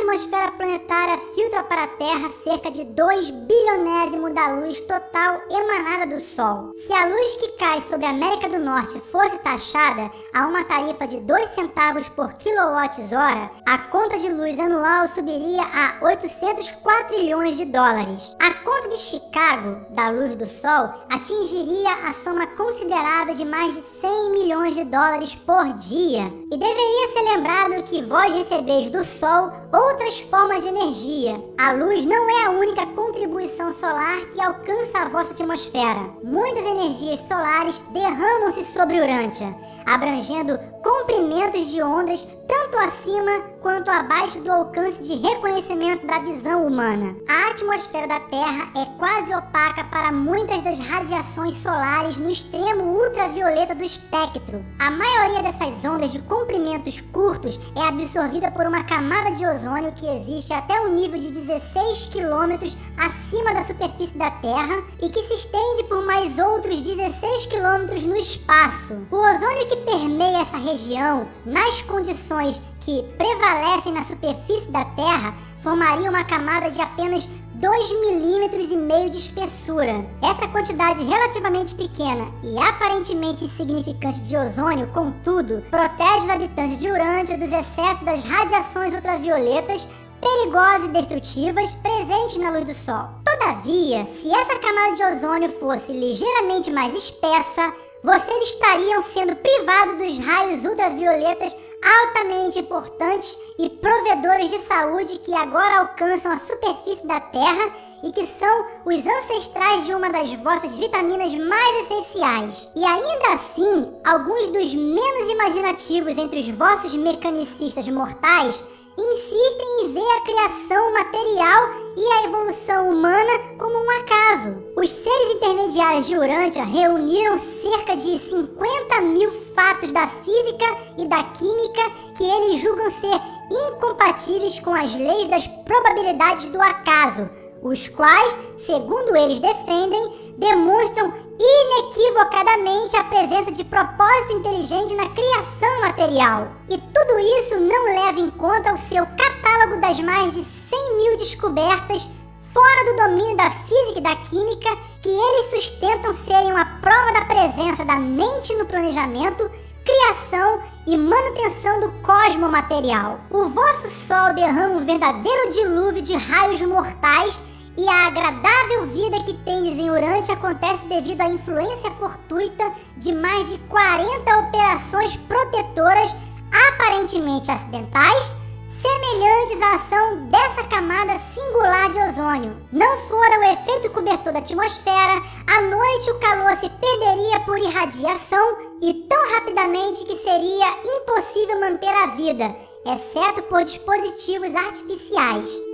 atmosfera planetária filtra para a Terra cerca de 2 bilionésimo da luz total emanada do Sol. Se a luz que cai sobre a América do Norte fosse taxada a uma tarifa de 2 centavos por quilowatt-hora, a conta de luz anual subiria a 800 quadrilhões de dólares. A conta de Chicago, da luz do Sol, atingiria a soma considerável de mais de 100 milhões de dólares por dia. E deveria ser lembrado que vós recebeis do Sol outras formas de energia. A luz não é a única contribuição solar que alcança a vossa atmosfera. Muitas energias solares derramam-se sobre Urântia, abrangendo comprimentos de ondas tanto acima quanto abaixo do alcance de reconhecimento da visão humana. A atmosfera da Terra é quase opaca para muitas das radiações solares no extremo ultravioleta do espectro. A maioria dessas ondas de comprimentos curtos é absorvida por uma camada de ozônio que existe até um nível de 16 quilômetros acima da superfície da Terra e que se estende por mais outros 16 quilômetros no espaço. O ozônio que permeia essa região, nas condições que prevalecem na superfície da Terra, formaria uma camada de apenas 2 milímetros e meio de espessura. Essa quantidade relativamente pequena e aparentemente insignificante de ozônio, contudo, protege os habitantes de Urântia dos excessos das radiações ultravioletas perigosas e destrutivas presentes na luz do Sol. Todavia, se essa camada de ozônio fosse ligeiramente mais espessa, vocês estariam sendo privados dos raios ultravioletas altamente importantes e provedores de saúde que agora alcançam a superfície da Terra e que são os ancestrais de uma das vossas vitaminas mais essenciais. E ainda assim, alguns dos menos imaginativos entre os vossos mecanicistas mortais insistem em ver a criação material e a evolução humana como um acaso. Os seres intermediários de Urântia reuniram cerca de 50 mil fatos da física e da química que eles julgam ser incompatíveis com as leis das probabilidades do acaso, os quais, segundo eles defendem, demonstram inequivocadamente a presença de propósito inteligente na criação material. E tudo isso não leva em conta o seu catálogo das mais de 100 mil descobertas fora do domínio da física e da química que eles sustentam serem uma prova da presença da mente no planejamento, criação e manutenção do cosmo material. O vosso Sol derrama um verdadeiro dilúvio de raios mortais e a agradável vida que tendes em Urante acontece devido à influência fortuita de mais de 40 operações protetoras aparentemente acidentais, semelhantes à ação dessa Não fora o efeito cobertor da atmosfera, à noite o calor se perderia por irradiação e tão rapidamente que seria impossível manter a vida, exceto por dispositivos artificiais.